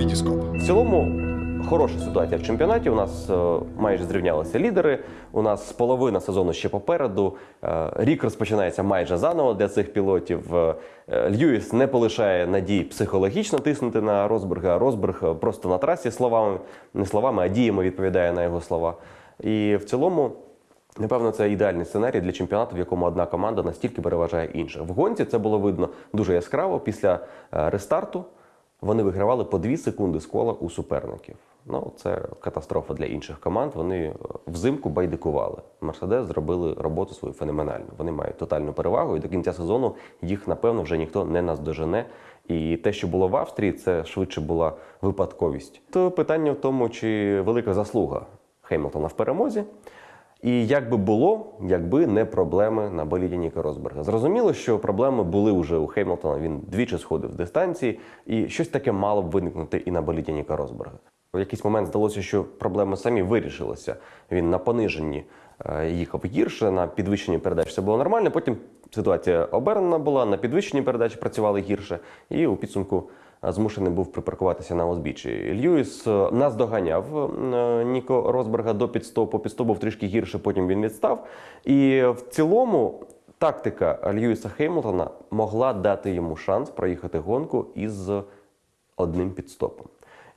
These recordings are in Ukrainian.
Вітіскоп. В цілому хороша ситуація в чемпіонаті. У нас е, майже зрівнялися лідери. У нас половина сезону ще попереду. Е, Рік розпочинається майже заново для цих пілотів. Е, Льюіс не полишає надій психологічно тиснути на Росберга. Росберг е, просто на трасі словами, не словами, а діями відповідає на його слова. І в цілому. Напевно, це ідеальний сценарій для чемпіонату, в якому одна команда настільки переважає інших. В гонці це було видно дуже яскраво. Після рестарту вони вигравали по 2 секунди з кола у суперників. Ну, це катастрофа для інших команд. Вони е, взимку байдикували. Мерседес зробили роботу свою феноменальну. Вони мають тотальну перевагу, і до кінця сезону їх, напевно, вже ніхто не наздожене. І те, що було в Австрії, це швидше була випадковість. То питання в тому, чи велика заслуга Хеймлтона в перемозі. І як би було, якби не проблеми на боліді Ніка Росберга. Зрозуміло, що проблеми були вже у Хеймлтона. Він двічі сходив з дистанції, і щось таке мало б виникнути і на боліді Ніка Росберга. В якийсь момент здалося, що проблеми самі вирішилися. Він на пониженні е, їхав гірше, на підвищенні передач все було нормально. Потім ситуація обернена була, на підвищенні передачі працювали гірше, і у підсумку змушений був припаркуватися на узбіччі. Льюіс е, наздоганяв е, Ніко Росберга до підстопу. Підстоп був трішки гірше, потім він відстав. І в цілому тактика Льюіса Хеймлтона могла дати йому шанс проїхати гонку із одним підстопом.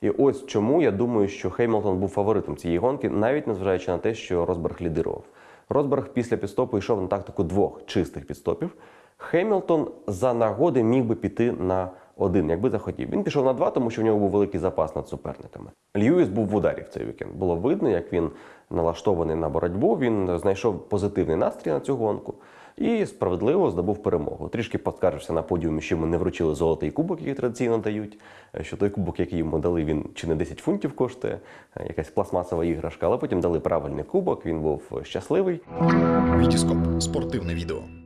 І ось чому я думаю, що Хеймлтон був фаворитом цієї гонки, навіть незважаючи на те, що Росберг лідирував. Росберг після підстопу йшов на тактику двох чистих підстопів. Хемілтон за нагоди міг би піти на один, якби захотів. Він пішов на два, тому що в нього був великий запас над суперниками. Льюіс був в ударі в цей вікенд. Було видно, як він налаштований на боротьбу. Він знайшов позитивний настрій на цю гонку і справедливо здобув перемогу. Трішки поскаржився на подіумі, що йому не вручили золотий кубок, який традиційно дають. Що той кубок, який йому дали, він чи не 10 фунтів коштує, якась пластмасова іграшка. Але потім дали правильний кубок. Він був щасливий. Вітіскоп. Спортивне відео.